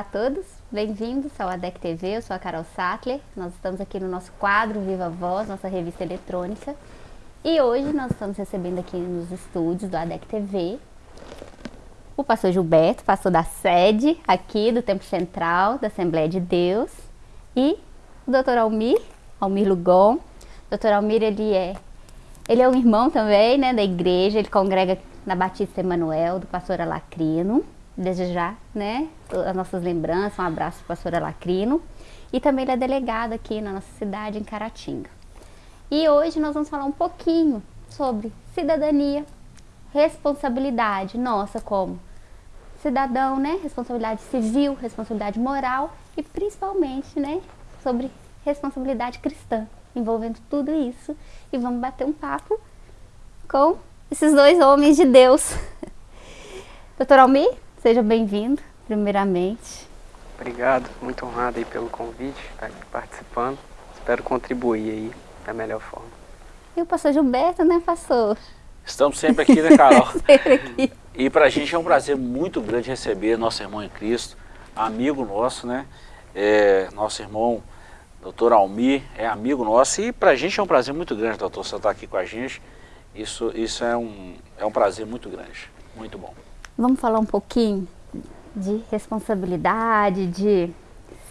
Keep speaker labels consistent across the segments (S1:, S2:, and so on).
S1: Olá a todos, bem-vindos ao ADEC TV, eu sou a Carol Sattler, nós estamos aqui no nosso quadro Viva Voz, nossa revista eletrônica, e hoje nós estamos recebendo aqui nos estúdios do ADEC TV o pastor Gilberto, pastor da sede aqui do Templo Central da Assembleia de Deus, e o doutor Almir, Almir Lugon. Doutor Almir, ele é, ele é um irmão também, né, da igreja, ele congrega na Batista Emanuel, do pastor Alacrino, desde já, né, as nossas lembranças, um abraço para o pastor Alacrino. E também ele é delegado aqui na nossa cidade, em Caratinga. E hoje nós vamos falar um pouquinho sobre cidadania, responsabilidade nossa como cidadão, né, responsabilidade civil, responsabilidade moral e principalmente, né, sobre responsabilidade cristã, envolvendo tudo isso. E vamos bater um papo com esses dois homens de Deus. Doutor Almir, Seja bem-vindo, primeiramente.
S2: Obrigado, muito honrado aí pelo convite, estar aqui participando. Espero contribuir aí da melhor forma.
S1: E o pastor Gilberto, né, pastor?
S3: Estamos sempre aqui, né, Carol?
S1: sempre aqui.
S3: E para a gente é um prazer muito grande receber nosso irmão em Cristo, amigo nosso, né? É, nosso irmão, doutor Almir, é amigo nosso. E para a gente é um prazer muito grande, doutor, você estar aqui com a gente. Isso, isso é, um, é um prazer muito grande, muito bom.
S1: Vamos falar um pouquinho de responsabilidade, de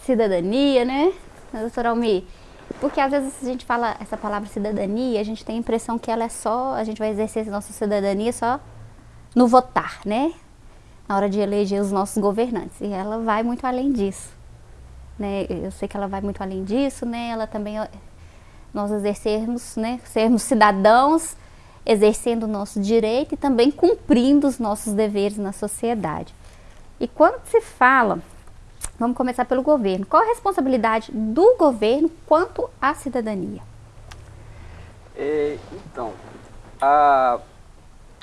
S1: cidadania, né, doutor Almi? Porque às vezes a gente fala essa palavra cidadania, a gente tem a impressão que ela é só, a gente vai exercer nossa cidadania só no votar, né? Na hora de eleger os nossos governantes. E ela vai muito além disso. Né? Eu sei que ela vai muito além disso, né? Ela também, nós exercermos, né? Sermos cidadãos exercendo o nosso direito e também cumprindo os nossos deveres na sociedade. E quando se fala, vamos começar pelo governo, qual a responsabilidade do governo quanto à cidadania?
S2: É, então, a,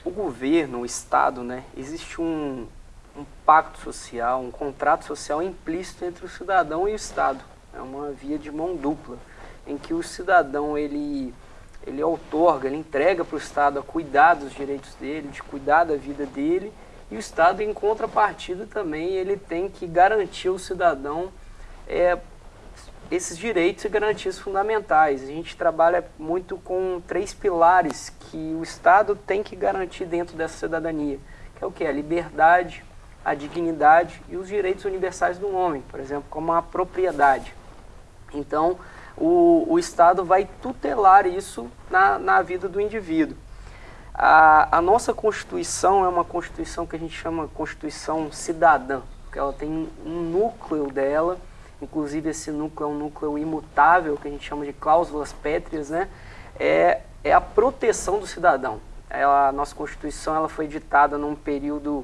S2: o governo, o Estado, né, existe um, um pacto social, um contrato social implícito entre o cidadão e o Estado. É uma via de mão dupla, em que o cidadão ele ele outorga, ele entrega para o Estado a cuidar dos direitos dele, de cuidar da vida dele, e o Estado, em contrapartida, também ele tem que garantir ao cidadão é, esses direitos e garantias fundamentais. A gente trabalha muito com três pilares que o Estado tem que garantir dentro dessa cidadania, que é o que? A liberdade, a dignidade e os direitos universais do homem, por exemplo, como a propriedade. Então, o, o Estado vai tutelar isso na, na vida do indivíduo. A, a, nossa Constituição é uma Constituição que a gente chama Constituição cidadã, porque ela tem um núcleo dela, inclusive esse núcleo é um núcleo imutável, que a gente chama de cláusulas pétreas, né? é, é a proteção do cidadão. Ela, a nossa Constituição ela foi ditada num período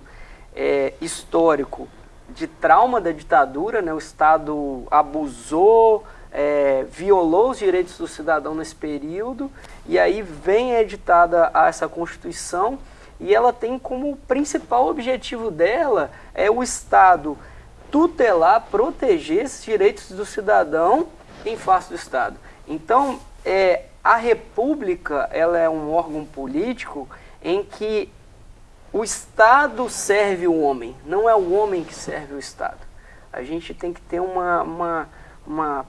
S2: é, histórico de trauma da ditadura, né? o Estado abusou, é, violou os direitos do cidadão nesse período, e aí vem editada essa Constituição, e ela tem como principal objetivo dela é o Estado tutelar, proteger esses direitos do cidadão em face do Estado. Então, é, a República ela é um órgão político em que o Estado serve o homem, não é o homem que serve o Estado. A gente tem que ter uma, uma, uma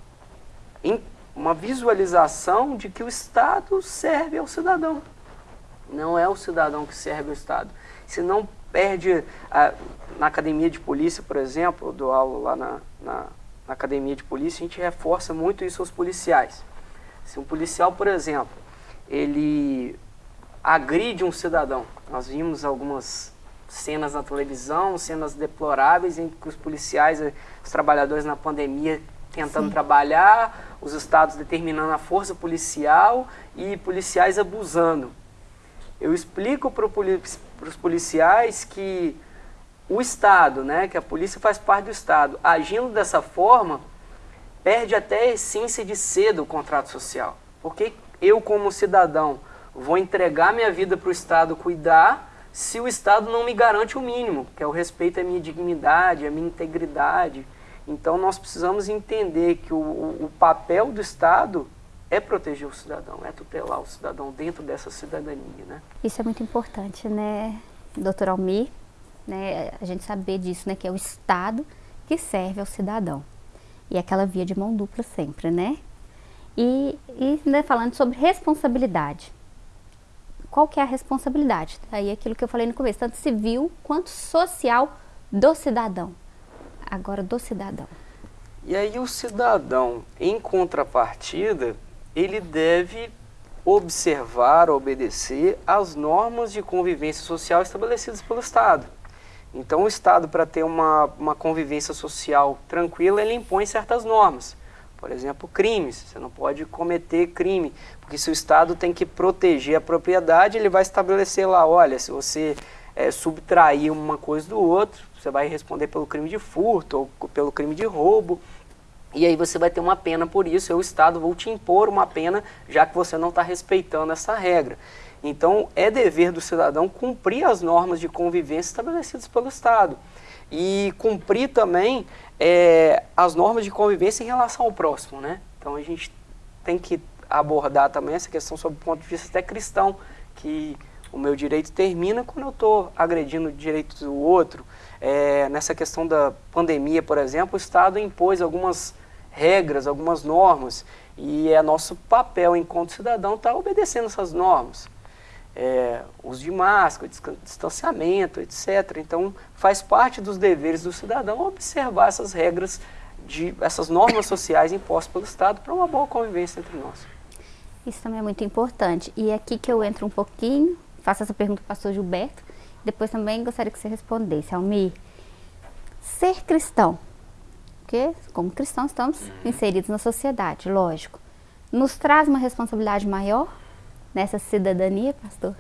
S2: uma visualização de que o Estado serve ao cidadão. Não é o cidadão que serve ao Estado. Se não perde, a, na academia de polícia, por exemplo, eu dou aula lá na, na, na academia de polícia, a gente reforça muito isso aos policiais. Se um policial, por exemplo, ele agride um cidadão, nós vimos algumas cenas na televisão, cenas deploráveis em que os policiais, os trabalhadores na pandemia tentando Sim. trabalhar, os estados determinando a força policial e policiais abusando. Eu explico para os policiais que o Estado, né, que a polícia faz parte do Estado, agindo dessa forma, perde até a essência de ser do contrato social. Porque eu, como cidadão, vou entregar minha vida para o Estado cuidar se o Estado não me garante o mínimo, que é o respeito à minha dignidade, à minha integridade, então nós precisamos entender que o, o, papel do Estado é proteger o cidadão, é tutelar o cidadão dentro dessa cidadania. Né?
S1: Isso é muito importante, né, doutor Almir? Né, a gente saber disso, né, que é o Estado que serve ao cidadão. E aquela via de mão dupla sempre, né? E, e né, falando sobre responsabilidade. Qual que é a responsabilidade? Aí aquilo que eu falei no começo, tanto civil quanto social do cidadão. Agora do cidadão.
S2: E aí o cidadão, em contrapartida, ele deve observar, obedecer às normas de convivência social estabelecidas pelo Estado. Então o Estado, para ter uma, uma convivência social tranquila, ele impõe certas normas. Por exemplo, crimes. Você não pode cometer crime, porque se o Estado tem que proteger a propriedade, ele vai estabelecer lá, olha, se você é, subtrair uma coisa do outro, você vai responder pelo crime de furto ou pelo crime de roubo. E aí você vai ter uma pena por isso, o Estado vai te impor uma pena, já que você não está respeitando essa regra. Então, é dever do cidadão cumprir as normas de convivência estabelecidas pelo Estado. E cumprir também é, as normas de convivência em relação ao próximo, né? Então, a gente tem que abordar também essa questão sob o ponto de vista até cristão, que o meu direito termina quando eu estou agredindo o direito do outro. É, nessa questão da pandemia, por exemplo, o Estado impôs algumas regras, algumas normas, e é nosso papel enquanto cidadão estar tá obedecendo essas normas. É, uso de máscara, distanciamento, etc. Então, faz parte dos deveres do cidadão observar essas regras, de, essas normas sociais impostas pelo Estado para uma boa convivência entre nós.
S1: Isso também é muito importante. E é aqui que eu entro um pouquinho, faço essa pergunta para o pastor Gilberto, depois também gostaria que você respondesse. Almir, ser cristão porque como cristãos estamos uhum. inseridos na sociedade, lógico. Nos traz uma responsabilidade maior nessa cidadania, pastor?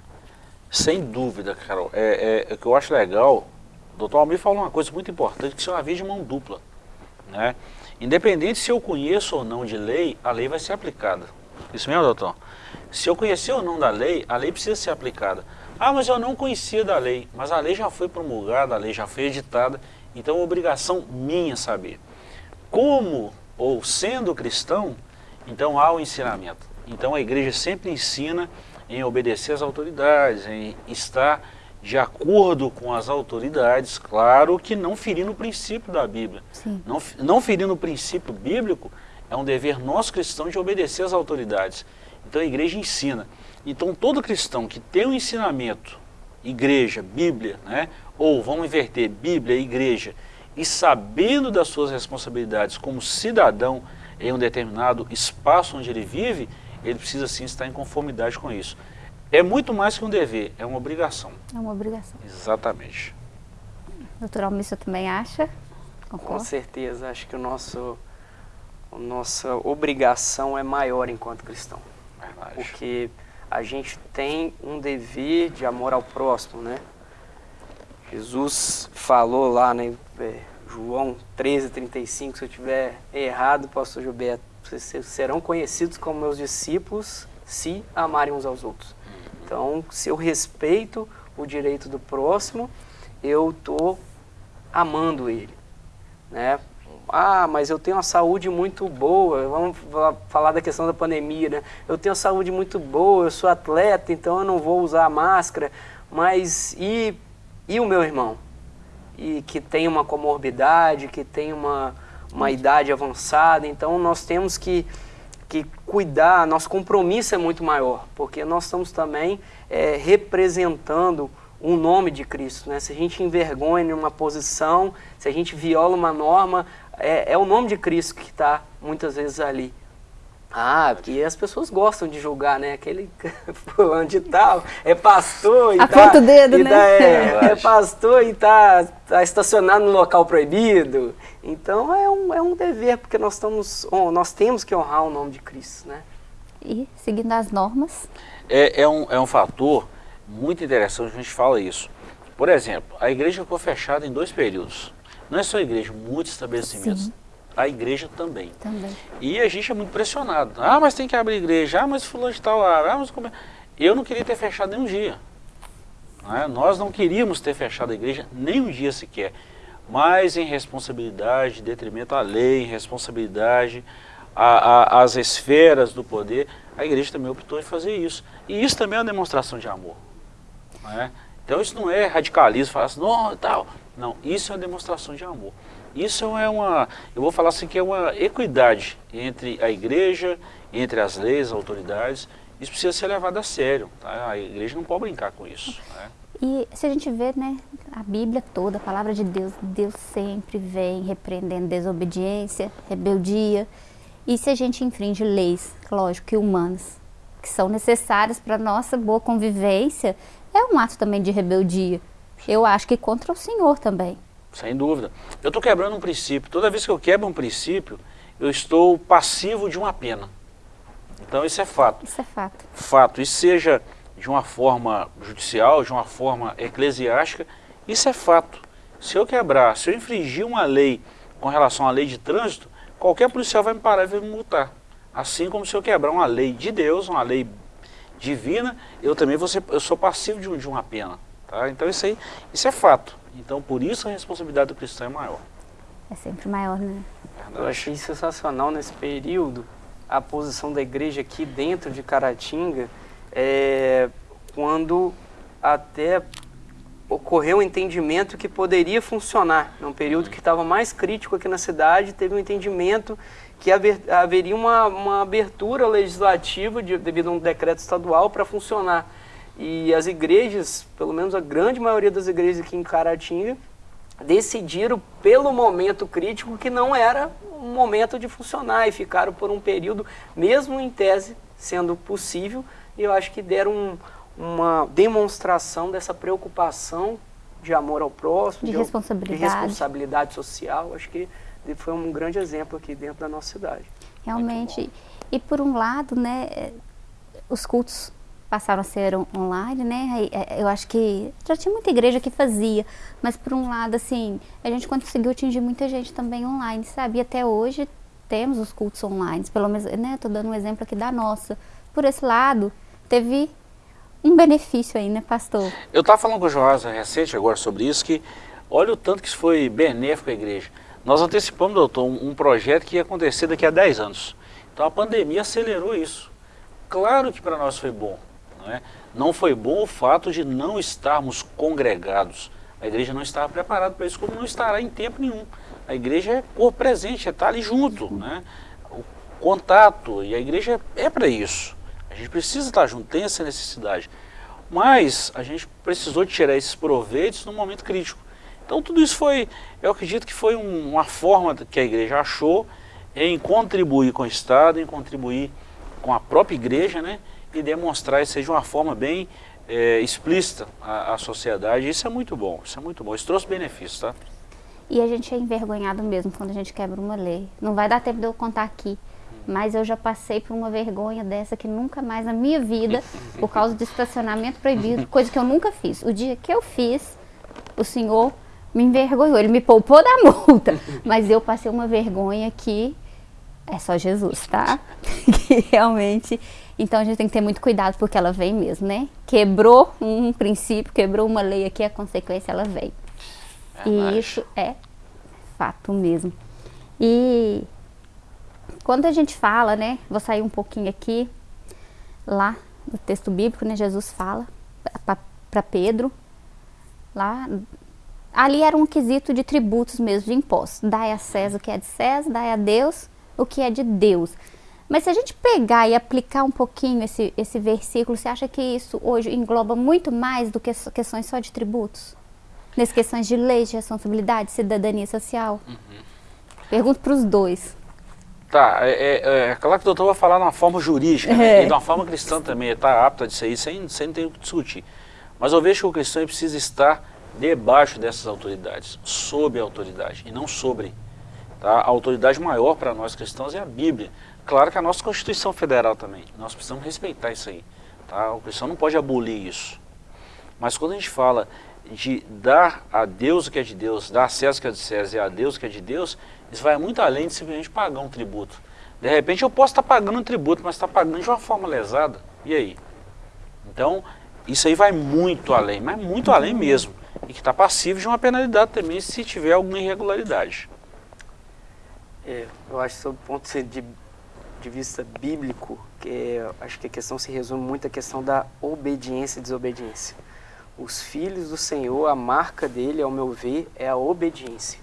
S3: Sem dúvida, Carol. É, é, o que eu acho legal, o doutor Almir falou uma coisa muito importante, que isso é uma via de mão dupla. Né? Independente se eu conheço ou não de lei, a lei vai ser aplicada. Isso mesmo, doutor? Se eu conhecer ou não da lei, a lei precisa ser aplicada. Ah, mas eu não conhecia da lei. Mas a lei já foi promulgada, a lei já foi editada. Então é obrigação minha saber como ou sendo cristão, então há o ensinamento. Então a igreja sempre ensina em obedecer às autoridades, em estar de acordo com as autoridades, claro que não ferindo o princípio da Bíblia. Não, não ferindo o princípio bíblico, é um dever nosso cristão de obedecer às autoridades. Então a igreja ensina. Então todo cristão que tem um ensinamento, igreja, Bíblia, né? ou vamos inverter, Bíblia, igreja, e sabendo das suas responsabilidades como cidadão em um determinado espaço onde ele vive, ele precisa sim estar em conformidade com isso. É muito mais que um dever, é uma obrigação.
S1: É uma obrigação.
S3: Exatamente.
S1: Doutor Almir, você também acha?
S2: Concordo? Com certeza, acho que o nosso, a nossa obrigação é maior enquanto cristão. Verdade. Porque a gente tem um dever de amor ao próximo, né? Jesus falou lá, né, é, João 13, 35, se eu tiver errado, pastor Gilberto, vocês serão conhecidos como meus discípulos se amarem uns aos outros. Então, se eu respeito o direito do próximo, eu estou amando ele. Né? Ah, mas eu tenho uma saúde muito boa, vamos falar da questão da pandemia, né? Eu tenho uma saúde muito boa, eu sou atleta, então eu não vou usar máscara, mas e e o meu irmão? E que tem uma comorbidade, que tem uma, uma idade avançada, então nós temos que, que cuidar, nosso compromisso é muito maior, porque nós estamos também é, representando o nome de Cristo. Né? Se a gente envergonha em uma posição, se a gente viola uma norma, é, é o nome de Cristo que está muitas vezes ali. Ah, porque as pessoas gostam de julgar, né? Aquele fulano de tal é pastor e
S1: Aponta tá, o dedo, né? Tá,
S2: é, é, pastor e tá, tá estacionado no local proibido. Então é um, é um dever, porque nós, estamos, nós temos que honrar o nome de Cristo, né?
S1: E seguindo as normas.
S3: É, é, um, é um fator muito interessante, a gente fala isso. Por exemplo, a igreja ficou fechada em dois períodos. Não é só a igreja, muitos estabelecimentos. Sim a igreja também.
S1: também.
S3: E a gente é muito pressionado. Ah, mas tem que abrir igreja. Ah, mas fulano de tal lá. Ah, mas como é? Eu não queria ter fechado nem um dia. Não é? Nós não queríamos ter fechado a igreja nem um dia sequer. Mas em responsabilidade, detrimento à lei, em responsabilidade às esferas do poder, a igreja também optou em fazer isso. E isso também é uma demonstração de amor. Não é? Então isso não é radicalismo, falar assim, não, tal. Não, isso é uma demonstração de amor. Isso é uma, eu vou falar assim que é uma equidade entre a igreja, entre as leis, as autoridades. Isso precisa ser levado a sério. Tá? A igreja não pode brincar com isso. Né?
S1: E se a gente vê, né, a Bíblia toda, a palavra de Deus, Deus sempre vem repreendendo desobediência, rebeldia. E se a gente infringe leis, lógico que humanas, que são necessárias para nossa boa convivência, é um ato também de rebeldia. Eu acho que contra o Senhor também.
S3: Sem dúvida. Eu estou quebrando um princípio. Toda vez que eu quebro um princípio, eu estou passivo de uma pena. Então isso é fato.
S1: Isso é fato.
S3: Fato. E seja de uma forma judicial, de uma forma eclesiástica, isso é fato. Se eu quebrar, se eu infringir uma lei com relação à lei de trânsito, qualquer policial vai me parar e vai me multar. Assim como se eu quebrar uma lei de Deus, uma lei divina, eu também vou ser, eu sou passivo de, de uma pena. Tá? Então isso aí, isso é fato. Então por isso a responsabilidade do cristão é maior.
S1: É sempre maior, né?
S2: Eu achei sensacional nesse período a posição da igreja aqui dentro de Caratinga, é, quando até ocorreu um entendimento que poderia funcionar. Num período que estava mais crítico aqui na cidade, teve um entendimento que haver, haveria uma, uma abertura legislativa de, devido a um decreto estadual para funcionar. E as igrejas, pelo menos a grande maioria das igrejas aqui em Caratinga, decidiram pelo momento crítico que não era um momento de funcionar e ficaram por um período, mesmo em tese sendo possível, e eu acho que deram um, uma demonstração dessa preocupação de amor ao próximo,
S1: de, de responsabilidade.
S2: de responsabilidade social. Acho que foi um grande exemplo aqui dentro da nossa cidade.
S1: Realmente. E por um lado, né, os cultos passaram a ser online, né? É, eu acho que já tinha muita igreja que fazia, mas por um lado, assim, a gente conseguiu atingir muita gente também online, sabe? E até hoje temos os cultos online, pelo menos, né? Tô dando um exemplo aqui da nossa. Por esse lado, teve um benefício aí, né, pastor?
S3: Eu estava falando com o Joás recente agora sobre isso, que olha o tanto que isso foi benéfico à igreja. Nós antecipamos, doutor, um, projeto que ia acontecer daqui a 10 anos. Então a pandemia acelerou isso. Claro que para nós foi bom. Não, é? não foi bom o fato de não estarmos congregados. A igreja não estava preparada para isso, como não estará em tempo nenhum. A igreja é por presente, é estar ali junto. Né? O contato, e a igreja é para isso. A gente precisa estar junto, tem essa necessidade. Mas a gente precisou tirar esses proveitos no momento crítico. Então tudo isso foi, eu acredito que foi um, uma forma que a igreja achou em contribuir com o Estado, em contribuir com a própria igreja, né? e demonstrar isso de uma forma bem é, explícita à, à, sociedade. Isso é muito bom, isso é muito bom. Isso trouxe benefícios, tá?
S1: E a gente é envergonhado mesmo quando a gente quebra uma lei. Não vai dar tempo de eu contar aqui, mas eu já passei por uma vergonha dessa que nunca mais na minha vida, por causa do estacionamento proibido, coisa que eu nunca fiz. O dia que eu fiz, o senhor me envergonhou, ele me poupou da multa, mas eu passei uma vergonha que é só Jesus, tá? que realmente então a gente tem que ter muito cuidado porque ela vem mesmo, né? Quebrou um princípio, quebrou uma lei aqui, a consequência ela vem. É e isso é fato mesmo. E quando a gente fala, né? Vou sair um pouquinho aqui, lá no texto bíblico, né? Jesus fala para Pedro, lá ali era um quesito de tributos mesmo, de impostos. Dai a César o que é de César, dai a Deus o que é de Deus. Mas se a gente pegar e aplicar um pouquinho esse, esse versículo, você acha que isso hoje engloba muito mais do que questões só de tributos? Nessas questões de leis, de responsabilidade, cidadania social? Uhum. Pergunto para os dois.
S3: Tá, é, é, é, claro que o doutor vai falar de uma forma jurídica né? É. e de uma forma cristã também, está apto a dizer isso, sem, sem ter que discutir. Mas eu vejo que o cristão precisa estar debaixo dessas autoridades, sob a autoridade e não sobre. Tá? A autoridade maior para nós cristãos é a Bíblia. Claro que a nossa Constituição Federal também, nós precisamos respeitar isso aí. Tá? O cristão não pode abolir isso. Mas quando a gente fala de dar a Deus o que é de Deus, dar a César o que é de César e a Deus o que é de Deus, isso vai muito além de simplesmente pagar um tributo. De repente eu posso estar pagando um tributo, mas estar pagando de uma forma lesada. E aí? Então, isso aí vai muito além, mas muito além mesmo. E que está passível de uma penalidade também se tiver alguma irregularidade.
S2: É, eu acho que sob o ponto de de vista bíblico, que é, acho que a questão se resume muito à questão da obediência e desobediência. os filhos do Senhor, a marca dele, ao meu ver, é a obediência.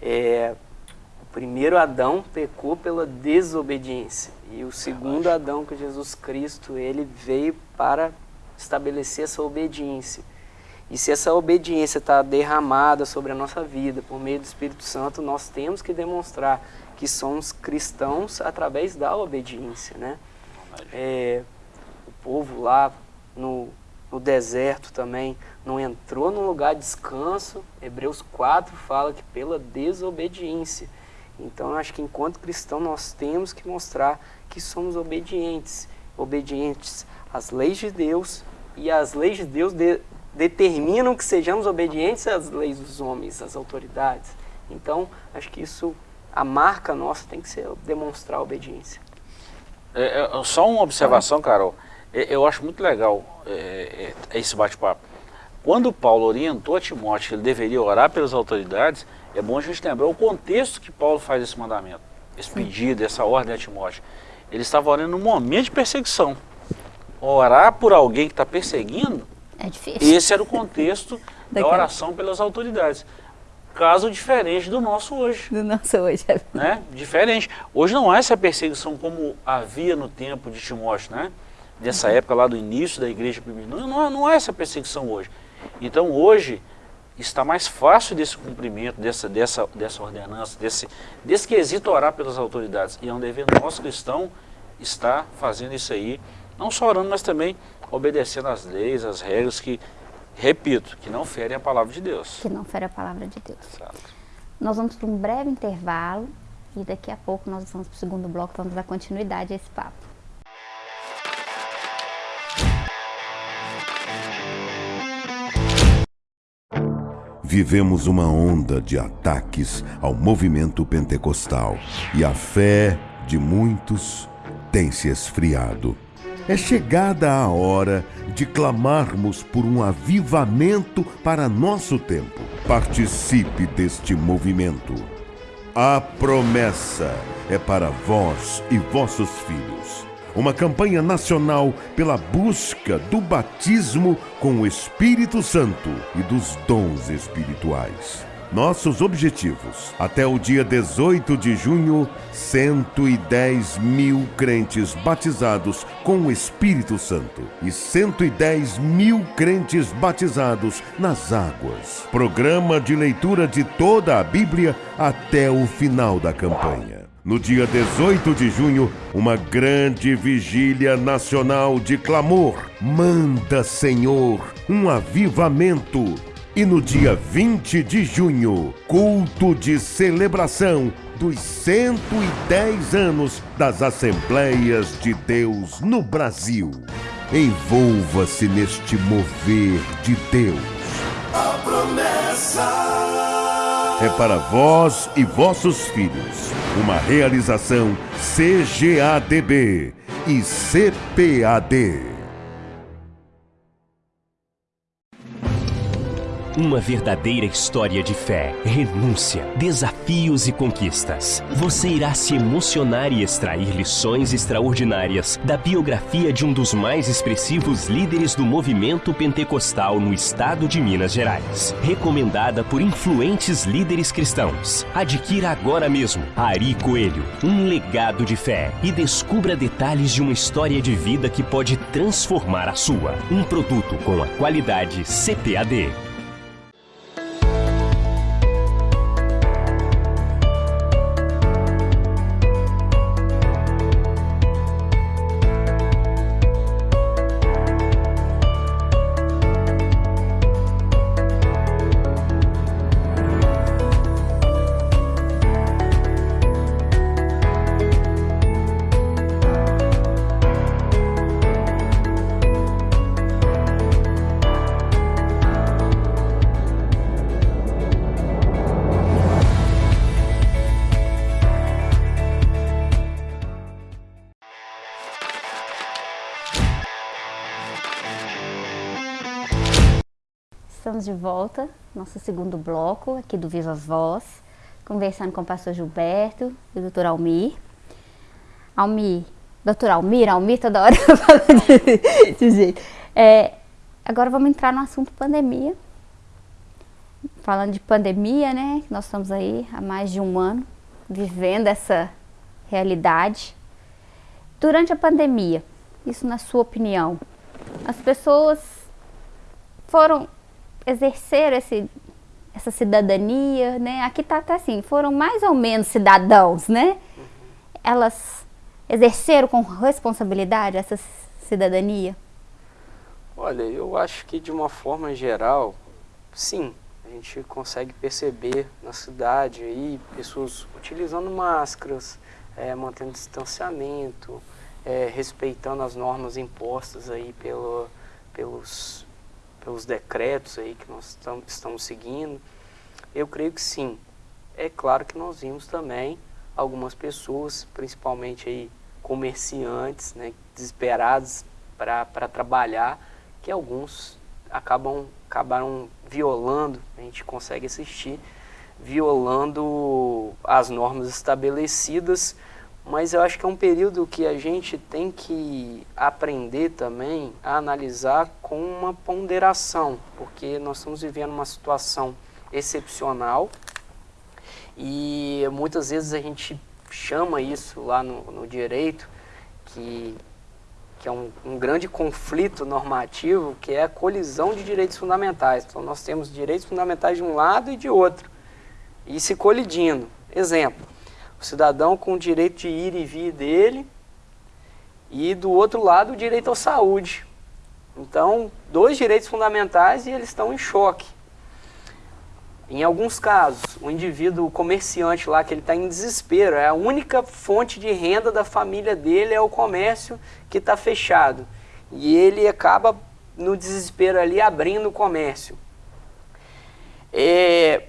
S2: É, o primeiro Adão pecou pela desobediência e o segundo Adão, que é Jesus Cristo, ele veio para estabelecer essa obediência. E se essa obediência está derramada sobre a nossa vida por meio do Espírito Santo, nós temos que demonstrar que somos cristãos através da obediência, né? É, o povo lá no, no deserto também não entrou num lugar de descanso. Hebreus 4 fala que pela desobediência. Então eu acho que enquanto cristão nós temos que mostrar que somos obedientes, obedientes às leis de Deus e as leis de Deus de, determinam que sejamos obedientes às leis dos homens, às autoridades. Então acho que isso a marca nossa tem que ser demonstrar obediência.
S3: É, é, só uma observação, Carol. É, eu acho muito legal é, é, esse bate-papo. Quando Paulo orientou a Timóteo que ele deveria orar pelas autoridades, é bom a gente lembrar o contexto que Paulo faz esse mandamento, esse pedido, essa ordem a Timóteo. Ele estava orando num momento de perseguição. Orar por alguém que está perseguindo,
S1: é difícil.
S3: esse era o contexto da oração pelas autoridades caso diferente do nosso hoje.
S1: Do nosso hoje. É.
S3: Né? Diferente. Hoje não há essa perseguição como havia no tempo de Timóteo, né? Dessa uhum. época lá do início da igreja. Não, não, não há essa perseguição hoje. Então hoje está mais fácil desse cumprimento, dessa, dessa, dessa ordenança, desse, desse quesito orar pelas autoridades. E é um dever nosso cristão estar fazendo isso aí, não só orando, mas também obedecendo às leis, às regras que Repito, que não fere a palavra de Deus.
S1: Que não fere a palavra de Deus. Exato. Nós vamos para um breve intervalo e daqui a pouco nós vamos para o segundo bloco, vamos dar continuidade a esse papo.
S4: Vivemos uma onda de ataques ao movimento pentecostal e a fé de muitos tem se esfriado. É chegada a hora de clamarmos por um avivamento para nosso tempo. Participe deste movimento. A promessa é para vós e vossos filhos. Uma campanha nacional pela busca do batismo com o Espírito Santo e dos dons espirituais. Nossos objetivos. Até o dia 18 de junho, 110 mil crentes batizados com o Espírito Santo e 110 mil crentes batizados nas águas. Programa de leitura de toda a Bíblia até o final da campanha. No dia 18 de junho, uma grande vigília nacional de clamor. Manda, Senhor, um avivamento e no dia 20 de junho, culto de celebração dos 110 anos das Assembleias de Deus no Brasil. Envolva-se neste mover de Deus. A promessa é para vós e vossos filhos. Uma realização CGADB e CPAD.
S5: Uma verdadeira história de fé, renúncia, desafios e conquistas. Você irá se emocionar e extrair lições extraordinárias da biografia de um dos mais expressivos líderes do movimento pentecostal no estado de Minas Gerais. Recomendada por influentes líderes cristãos. Adquira agora mesmo Ari Coelho, um legado de fé e descubra detalhes de uma história de vida que pode transformar a sua. Um produto com a qualidade CPAD.
S1: Estamos de volta, nosso segundo bloco aqui do Viva Voz, conversando com o pastor Gilberto e o doutor Almir. Almir, doutor Almir, Almir toda hora de, de jeito. É, agora vamos entrar no assunto pandemia. Falando de pandemia, né? Nós estamos aí há mais de um ano vivendo essa realidade. Durante a pandemia, isso na sua opinião, as pessoas foram exercer esse, essa cidadania, né? Aqui tá até assim, foram mais ou menos cidadãos, né? Elas exerceram com responsabilidade essa cidadania?
S2: Olha, eu acho que de uma forma geral, sim. A gente consegue perceber na cidade aí pessoas utilizando máscaras, é, mantendo distanciamento, é, respeitando as normas impostas aí pelo, pelos, pelos decretos aí que nós estamos seguindo. Eu creio que sim. É claro que nós vimos também algumas pessoas, principalmente aí comerciantes, né, desesperados para trabalhar, que alguns acabam acabaram violando, a gente consegue assistir, violando as normas estabelecidas, mas eu acho que é um período que a gente tem que aprender também a analisar com uma ponderação, porque nós estamos vivendo uma situação excepcional e muitas vezes a gente chama isso lá no, no direito, que, que é um, um, grande conflito normativo, que é a colisão de direitos fundamentais. Então nós temos direitos fundamentais de um lado e de outro, e se colidindo. Exemplo, o cidadão com o direito de ir e vir dele, e do outro lado o direito à saúde. Então, dois direitos fundamentais e eles estão em choque. Em alguns casos, o indivíduo comerciante lá, que ele está em desespero, é a única fonte de renda da família dele é o comércio que está fechado. E ele acaba, no desespero ali, abrindo o comércio. É,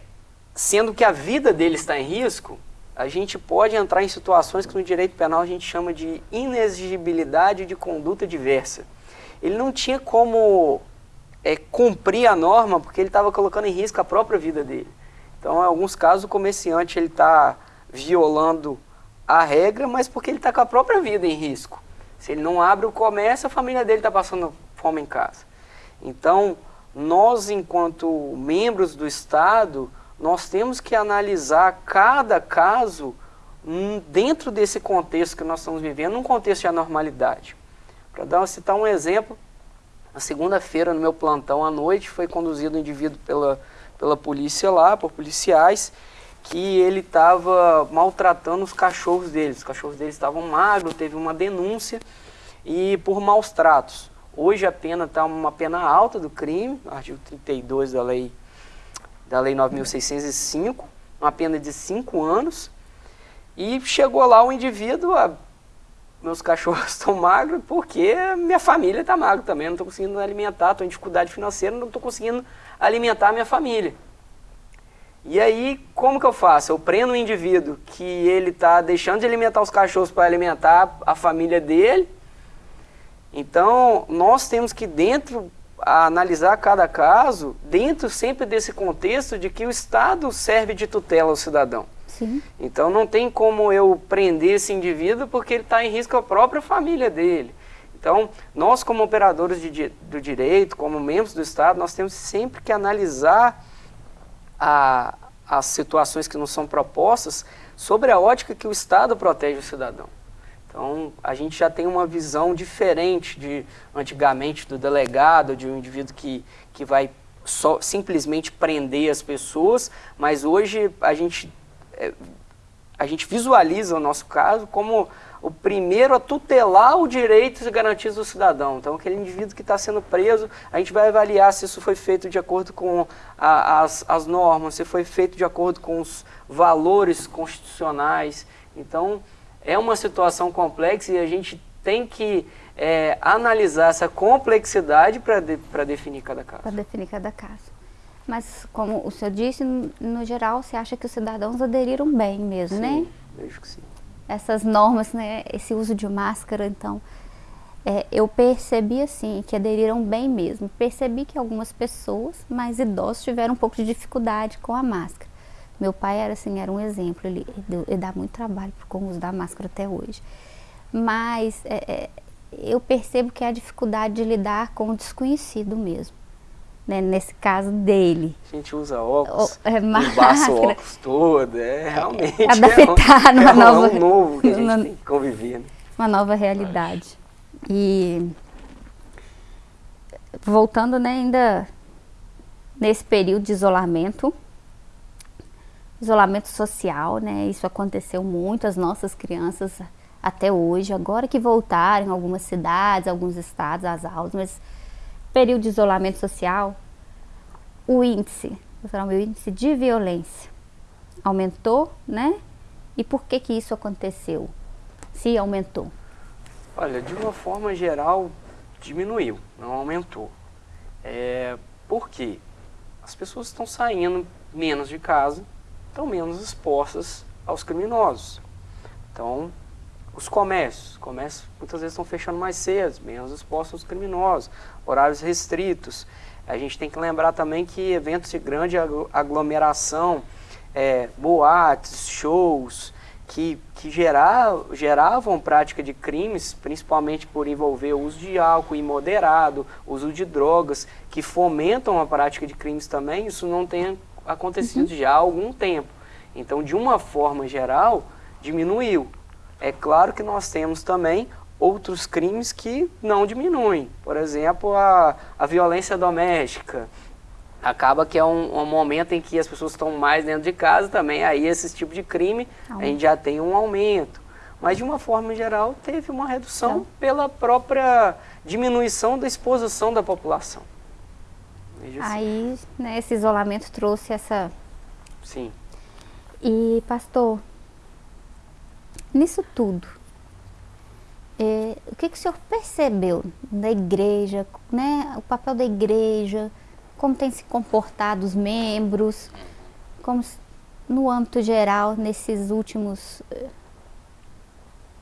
S2: sendo que a vida dele está em risco, a gente pode entrar em situações que no direito penal a gente chama de inexigibilidade de conduta diversa. Ele não tinha como é, cumprir a norma porque ele estava colocando em risco a própria vida dele. Então, em alguns casos, o comerciante está violando a regra, mas porque ele está com a própria vida em risco. Se ele não abre o comércio, a família dele está passando fome em casa. Então, nós, enquanto membros do Estado, nós temos que analisar cada caso dentro desse contexto que nós estamos vivendo, num contexto de anormalidade. Para citar um exemplo, na segunda-feira, no meu plantão à noite, foi conduzido um indivíduo pela, pela polícia lá, por policiais, que ele estava maltratando os cachorros deles. Os cachorros deles estavam magros, teve uma denúncia e por maus tratos. Hoje a pena está uma pena alta do crime, artigo 32 da lei, da lei 9.605, uma pena de 5 anos. E chegou lá o indivíduo, a meus cachorros estão magros porque minha família está magra também, não estou conseguindo alimentar, estou em dificuldade financeira, não estou conseguindo alimentar minha família. E aí, como que eu faço? Eu prendo um indivíduo que ele está deixando de alimentar os cachorros para alimentar a família dele. Então, nós temos que dentro analisar cada caso dentro sempre desse contexto de que o Estado serve de tutela ao cidadão.
S1: Sim.
S2: Então não tem como eu prender esse indivíduo porque ele está em risco a própria família dele. Então, nós como operadores de, do direito, como membros do Estado, nós temos sempre que analisar a, as situações que nos são propostas sobre a ótica que o Estado protege o cidadão. Então, a gente já tem uma visão diferente de antigamente do delegado, de um indivíduo que, que vai só, simplesmente prender as pessoas, mas hoje a gente é, a gente visualiza o nosso caso como o primeiro a tutelar o direitos e garantias do cidadão. Então, aquele indivíduo que está sendo preso, a gente vai avaliar se isso foi feito de acordo com a, as, as normas, se foi feito de acordo com os valores constitucionais. Então, é uma situação complexa e a gente tem que é, analisar essa complexidade para de, definir cada caso.
S1: Para definir cada caso. Mas, como o senhor disse, no geral, você acha que os cidadãos aderiram bem mesmo,
S2: sim,
S1: né?
S2: vejo que sim.
S1: Essas normas, né, esse uso de máscara, então, é, eu percebi, assim, que aderiram bem mesmo. Percebi que algumas pessoas mais idosas tiveram um pouco de dificuldade com a máscara. Meu pai era, assim, era um exemplo, ele, ele dá muito trabalho com o uso da máscara até hoje. Mas é, é, eu percebo que é a dificuldade de lidar com o desconhecido mesmo. Né, nesse caso dele.
S2: A gente usa óculos,
S1: é,
S2: embaça o óculos todo, é realmente
S1: é, adaptar
S2: é um,
S1: numa
S2: é um,
S1: nova,
S2: é um novo que a gente tem que conviver. Né?
S1: Uma nova realidade. E voltando né, ainda nesse período de isolamento, isolamento social, né? Isso aconteceu muito, as nossas crianças até hoje, agora que voltaram em algumas cidades, alguns estados, às aulas, mas período de isolamento social, o índice, o índice de violência aumentou, né? E por que que isso aconteceu? Se aumentou?
S2: Olha, de uma forma geral, diminuiu, não aumentou. É, por quê? As pessoas estão saindo menos de casa, estão menos expostas aos criminosos. Então, os comércios, comércios muitas vezes estão fechando mais cedo, menos expostos aos criminosos, horários restritos. A gente tem que lembrar também que eventos de grande aglomeração, é, boates, shows, que, que gerar, geravam prática de crimes, principalmente por envolver o uso de álcool imoderado, uso de drogas, que fomentam a prática de crimes também, isso não tem acontecido uhum. já há algum tempo. Então, de uma forma geral, diminuiu. É claro que nós temos também outros crimes que não diminuem. Por exemplo, a, a violência doméstica. Acaba que é um, um, momento em que as pessoas estão mais dentro de casa também, aí esse tipo de crime a gente já tem um aumento. Mas de uma forma geral teve uma redução então. pela própria diminuição da exposição da população.
S1: Assim. Aí, né, esse isolamento trouxe essa...
S2: Sim.
S1: E, pastor, nisso tudo, é, o que, que o senhor percebeu da igreja, né, o papel da igreja, como tem se comportado os membros, como no âmbito geral, nesses últimos eh,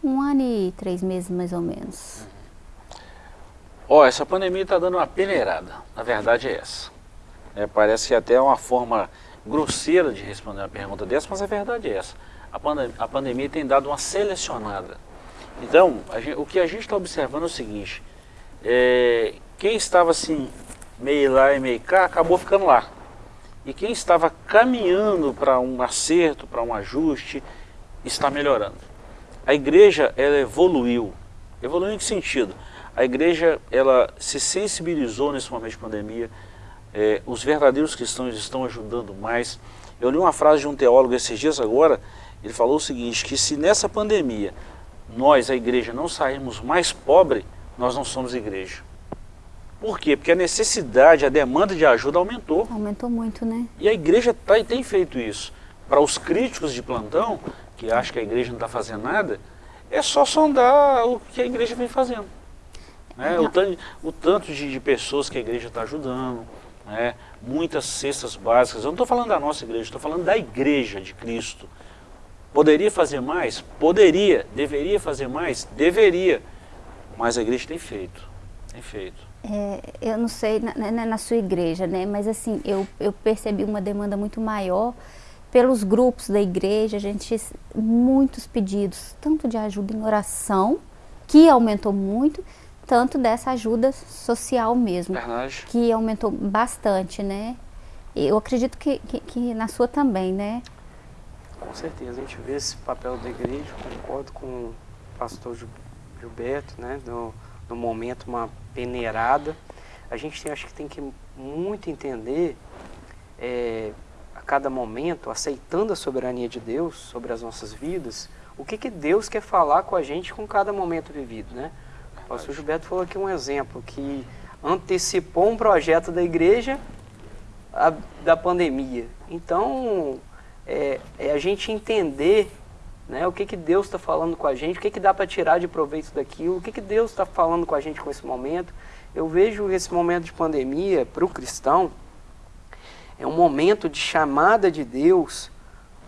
S1: um ano e três meses mais ou menos?
S3: Ó, oh, essa pandemia está dando uma peneirada, a verdade é essa. É, parece até uma forma grosseira de responder uma pergunta dessa, mas a verdade é essa a, pandem a pandemia tem dado uma selecionada. Então, gente, o que a gente está observando é o seguinte, é, quem estava assim, meio lá e meio cá, acabou ficando lá. E quem estava caminhando para um acerto, para um ajuste, está melhorando. A igreja, ela evoluiu. Evoluiu em que sentido? A igreja, ela se sensibilizou nesse momento de pandemia, é, os verdadeiros cristãos estão ajudando mais. Eu li uma frase de um teólogo esses dias agora, ele falou o seguinte, que se nessa pandemia nós, a igreja, não sairmos mais pobre, nós não somos igreja. Por quê? Porque a necessidade, a demanda de ajuda aumentou.
S1: Aumentou muito, né?
S3: E a igreja tá, tem feito isso. Para os críticos de plantão, que acham que a igreja não está fazendo nada, é só sondar o que a igreja vem fazendo. Né? O, tanto, o tanto de, de pessoas que a igreja está ajudando, né? muitas cestas básicas. Eu não estou falando da nossa igreja, estou falando da igreja de Cristo. Poderia fazer mais? Poderia. Deveria fazer mais? Deveria. Mas a igreja tem feito. Tem feito.
S1: É, eu não sei na, na, na, sua igreja, né? Mas assim, eu, eu percebi uma demanda muito maior pelos grupos da igreja, a gente muitos pedidos, tanto de ajuda em oração, que aumentou muito, tanto dessa ajuda social mesmo,
S3: Verdade.
S1: que aumentou bastante, né? Eu acredito que, que, que na sua também, né?
S2: Com certeza, a gente vê esse papel da igreja, concordo com o pastor Gilberto, né, no, no momento uma peneirada. A gente tem, acho que tem que muito entender é, a cada momento, aceitando a soberania de Deus sobre as nossas vidas, o que, que Deus quer falar com a gente com cada momento vivido, né? O pastor Gilberto falou aqui um exemplo que antecipou um projeto da igreja a, da pandemia. Então, é, é a gente entender né, o que, que Deus está falando com a gente, o que, que dá para tirar de proveito daquilo, o que, que Deus está falando com a gente com esse momento. Eu vejo esse momento de pandemia para o cristão é um momento de chamada de Deus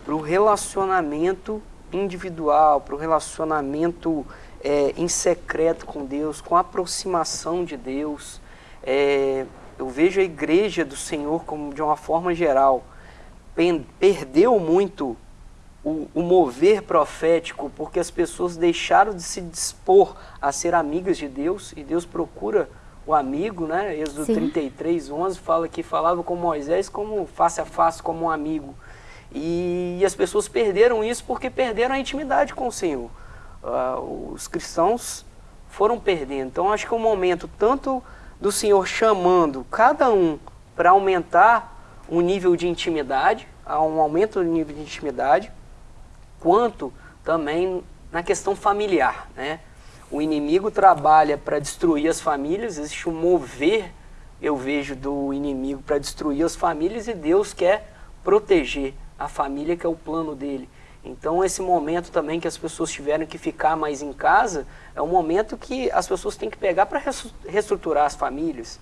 S2: para o relacionamento individual, para o relacionamento é, em secreto com Deus, com aproximação de Deus. É, eu vejo a igreja do Senhor como de uma forma geral perdeu muito o, o, mover profético, porque as pessoas deixaram de se dispor a ser amigas de Deus, e Deus procura o amigo, né? Êxodo Sim. 33, 11 fala que falava com Moisés como face a face, como um amigo. E, e as pessoas perderam isso porque perderam a intimidade com o Senhor. Uh, os cristãos foram perdendo. Então acho que o momento tanto do Senhor chamando cada um para aumentar o nível de intimidade, um aumento do nível de intimidade, quanto também na questão familiar. Né? O inimigo trabalha para destruir as famílias, existe um mover, eu vejo, do inimigo para destruir as famílias e Deus quer proteger a família, que é o plano dele. Então esse momento também que as pessoas tiveram que ficar mais em casa, é um momento que as pessoas têm que pegar para reestruturar as famílias.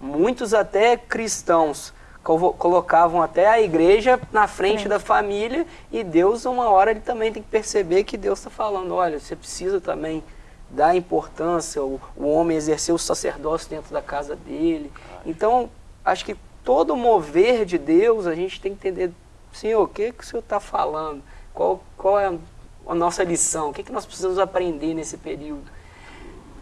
S2: Muitos até cristãos colocavam até a igreja na frente é. da família e Deus, uma hora, ele também tem que perceber que Deus está falando, olha, você precisa também dar importância, o, o homem exercer o sacerdócio dentro da casa dele. Então, acho que todo mover de Deus, a gente tem que entender, Senhor, o que, que o Senhor está falando? Qual, qual é a nossa lição? O que, que nós precisamos aprender nesse período?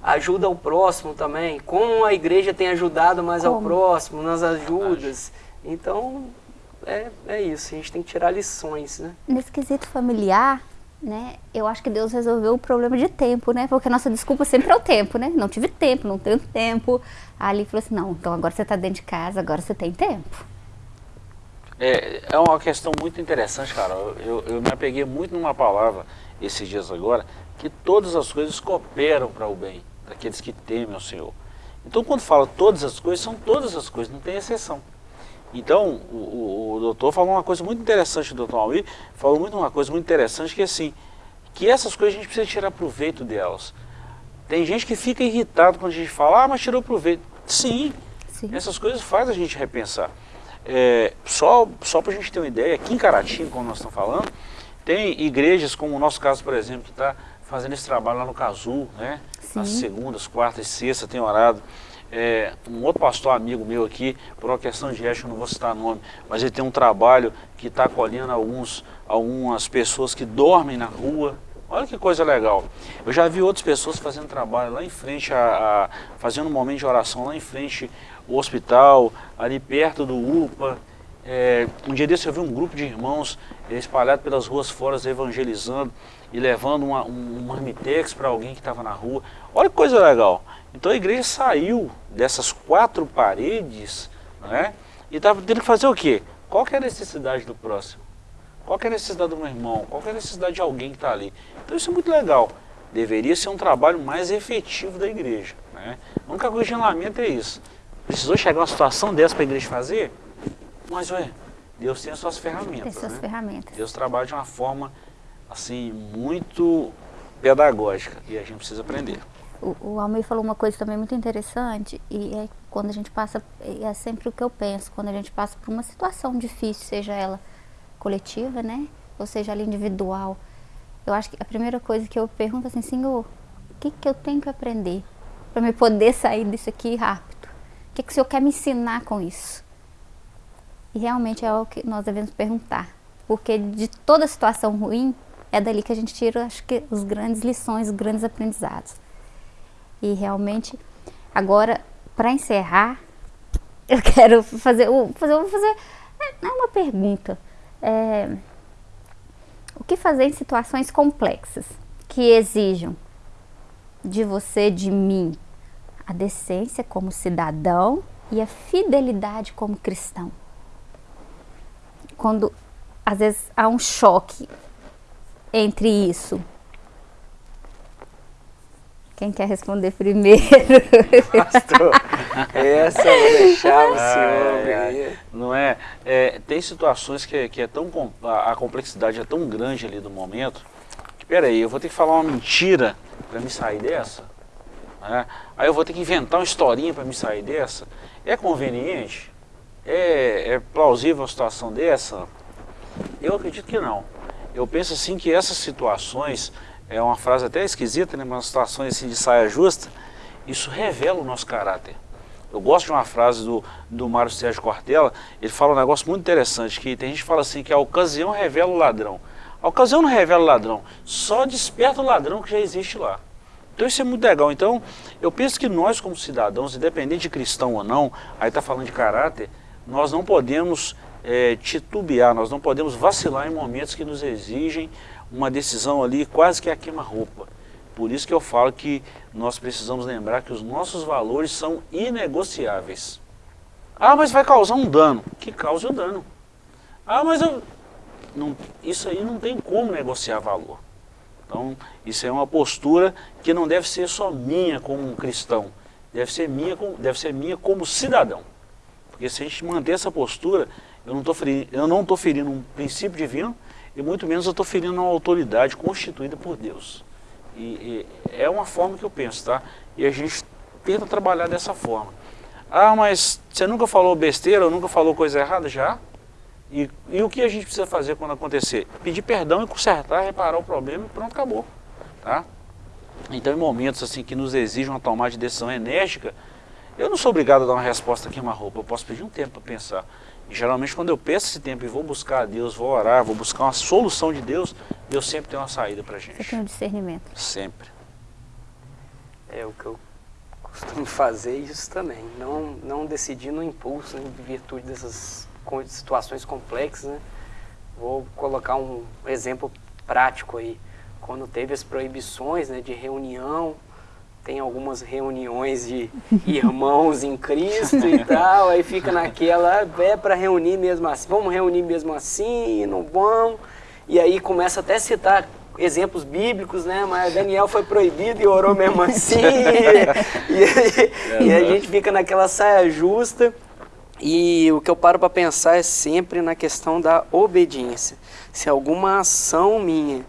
S2: Ajuda ao próximo também. Como a igreja tem ajudado mais Como? ao próximo, nas ajudas. Então, é, é isso, a gente tem que tirar lições, né?
S1: Nesse quesito familiar, né, eu acho que Deus resolveu o problema de tempo, né? Porque a nossa desculpa sempre é o tempo, né? Não tive tempo, não tenho tempo. Ali falou assim, não, então agora você está dentro de casa, agora você tem tempo.
S3: É, é uma questão muito interessante, cara. Eu, eu me apeguei muito numa palavra esses dias agora, que todas as coisas cooperam para o bem daqueles que temem ao Senhor. Então, quando fala todas as coisas, são todas as coisas, não tem exceção. Então, o, o, o, doutor falou uma coisa muito interessante, o doutor Almir falou muito uma coisa muito interessante, que assim, que essas coisas a gente precisa tirar proveito delas. Tem gente que fica irritado quando a gente fala, ah, mas tirou proveito. Sim, Sim. essas coisas fazem a gente repensar. É, só só para a gente ter uma ideia, aqui em Caratinga, como nós estamos falando, tem igrejas, como o nosso caso, por exemplo, que está fazendo esse trabalho lá no Cazu, né? Sim. Nas segundas, quartas e sextas tem orado é, um outro pastor amigo meu aqui, por uma questão de ética, não vou citar nome, mas ele tem um trabalho que está acolhendo alguns, algumas pessoas que dormem na rua. Olha que coisa legal. Eu já vi outras pessoas fazendo trabalho lá em frente, a, a fazendo um momento de oração lá em frente o hospital, ali perto do UPA. É, um dia desse eu vi um grupo de irmãos espalhado pelas ruas fora evangelizando e levando uma, um, um marmitex para alguém que estava na rua. Olha que coisa legal. Então a igreja saiu dessas quatro paredes né, e estava tendo que fazer o quê? Qual que é a necessidade do próximo? Qual que é a necessidade do meu irmão? Qual que é a necessidade de alguém que está ali? Então isso é muito legal. Deveria ser um trabalho mais efetivo da igreja. Né? A única coisa de lamento é isso. Precisou chegar uma situação dessa para a igreja fazer? Mas, ué, Deus tem as suas ferramentas.
S1: Tem suas
S3: né?
S1: ferramentas.
S3: Deus trabalha de uma forma, assim, muito pedagógica e a gente precisa aprender.
S1: O, o Almir falou uma coisa também muito interessante e é quando a gente passa, é sempre o que eu penso, quando a gente passa por uma situação difícil, seja ela coletiva, né, ou seja ela individual, eu acho que a primeira coisa que eu pergunto é assim, Senhor, o que, que eu tenho que aprender para me poder sair disso aqui rápido? Que, que o Senhor quer me ensinar com isso? E realmente é o que nós devemos perguntar, porque de toda situação ruim, é dali que a gente tira, acho que, as grandes lições, os grandes aprendizados. E realmente, agora, para encerrar, eu quero fazer, fazer, vou fazer é uma pergunta. É, o que fazer em situações complexas que exijam de você, de mim, a decência como cidadão e a fidelidade como cristão? Quando às vezes há um choque entre isso quem quer responder primeiro?
S2: Pastor, essa eu vou deixar o senhor.
S3: É, não é, é, Tem situações que, que é tão a, a complexidade é tão grande ali do momento que, peraí, eu vou ter que falar uma mentira para me sair dessa? É, aí eu vou ter que inventar uma historinha para me sair dessa? É conveniente? É, é plausível uma situação dessa? Eu acredito que não. Eu penso assim que essas situações é uma frase até esquisita, né, mas situações assim de saia justa, isso revela o nosso caráter. Eu gosto de uma frase do, do Mário Sérgio Cortella, ele fala um negócio muito interessante, que tem gente que fala assim, que a ocasião revela o ladrão. A ocasião não revela o ladrão, só desperta o ladrão que já existe lá. Então isso é muito legal. Então eu penso que nós como cidadãos, independente de cristão ou não, aí está falando de caráter, nós não podemos é, titubear, nós não podemos vacilar em momentos que nos exigem uma decisão ali quase que a queima-roupa. Por isso que eu falo que nós precisamos lembrar que os nossos valores são inegociáveis. Ah, mas vai causar um dano. Que cause o dano. Ah, mas eu... Não, isso aí não tem como negociar valor. Então, isso é uma postura que não deve ser só minha como cristão, deve ser minha, deve ser minha como cidadão. Porque se a gente manter essa postura, eu não estou ferindo, eu não estou ferindo um princípio divino e muito menos eu estou ferindo uma autoridade constituída por Deus. E, e, é uma forma que eu penso, tá? E a gente tenta trabalhar dessa forma. Ah, mas você nunca falou besteira, ou nunca falou coisa errada? Já. E, e o que a gente precisa fazer quando acontecer? Pedir perdão e consertar, reparar o problema e pronto, acabou. Tá? Então em momentos assim que nos exigem uma tomada de decisão enérgica, eu não sou obrigado a dar uma resposta aqui uma roupa, eu posso pedir um tempo para pensar. E geralmente quando eu peço esse tempo e vou buscar a Deus, vou orar, vou buscar uma solução de Deus, Deus sempre tem uma saída para gente.
S1: Você tem um discernimento.
S3: Sempre.
S2: É o que eu costumo fazer isso também. Não, não decidir no impulso, em virtude dessas situações complexas. Né? Vou colocar um exemplo prático aí. Quando teve as proibições né, de reunião, tem algumas reuniões de irmãos em Cristo e tal, aí fica naquela, é para reunir mesmo assim, vamos reunir mesmo assim, não vamos. E aí começa até a citar exemplos bíblicos, né? Mas Daniel foi proibido e orou mesmo assim. e, e, a gente fica naquela saia justa. E o que eu paro para pensar é sempre na questão da obediência. Se alguma ação minha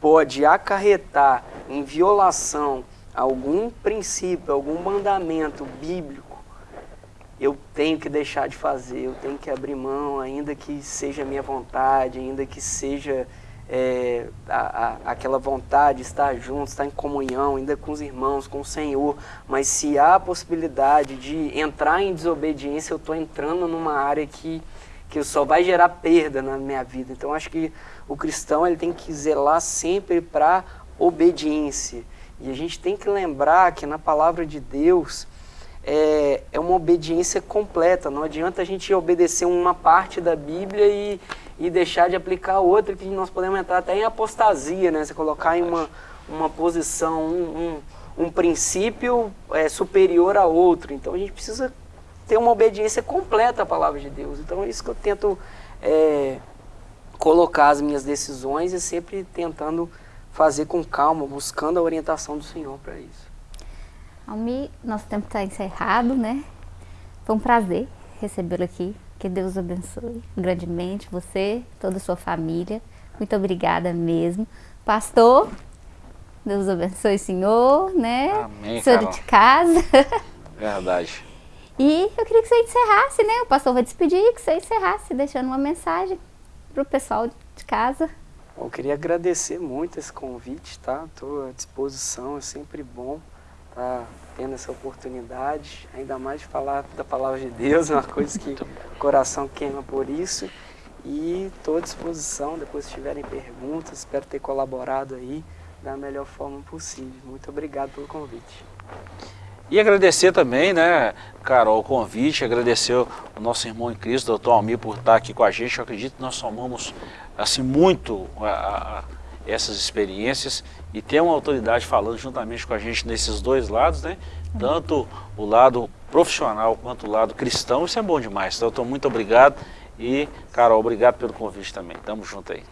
S2: pode acarretar em violação a algum princípio, algum mandamento bíblico, eu tenho que deixar de fazer, eu tenho que abrir mão, ainda que seja minha vontade, ainda que seja é, a, a, aquela vontade de estar junto, estar em comunhão, ainda com os irmãos, com o Senhor. Mas se há a possibilidade de entrar em desobediência, eu estou entrando numa área que, que só vai gerar perda na minha vida. Então acho que o cristão ele tem que zelar sempre para obediência. E a gente tem que lembrar que na palavra de Deus é, é uma obediência completa. Não adianta a gente obedecer uma parte da Bíblia e e deixar de aplicar outra que nós podemos entrar até em apostasia, né? Você colocar em uma, uma posição, um, um, um princípio é, superior a outro. Então a gente precisa ter uma obediência completa à palavra de Deus. Então é isso que eu tento é, colocar as minhas decisões e sempre tentando fazer com calma, buscando a orientação do Senhor para isso.
S1: Almi, nosso tempo está encerrado, né? Foi um prazer recebê-lo aqui que Deus abençoe grandemente você, toda a sua família. Muito obrigada mesmo. Pastor, Deus abençoe o senhor, né?
S3: Amém,
S1: senhor Carol. de casa.
S3: Verdade.
S1: E eu queria que você encerrasse, né? O pastor vai despedir, que você encerrasse, deixando uma mensagem para o pessoal de casa.
S2: Eu queria agradecer muito esse convite, tá? Estou à disposição, é sempre bom tá tendo essa oportunidade, ainda mais de falar da palavra de Deus, é uma coisa que o coração queima por isso. E estou à disposição, depois se tiverem perguntas, espero ter colaborado aí da melhor forma possível. Muito obrigado pelo convite.
S3: E agradecer também, né, Carol, o convite, agradecer o nosso irmão em Cristo, doutor Almir, por estar aqui com a gente. Eu acredito que nós somamos, assim, muito a, a essas experiências e ter uma autoridade falando juntamente com a gente nesses dois lados, né? Tanto o lado profissional quanto o lado cristão, isso é bom demais. Então, muito obrigado e, Carol, obrigado pelo convite também. Tamo junto aí.